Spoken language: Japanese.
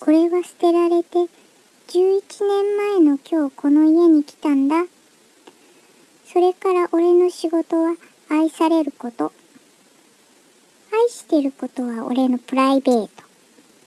これは捨てられて11年前の今日この家に来たんだ。それから俺の仕事は愛されること。愛してることは俺のプライベート。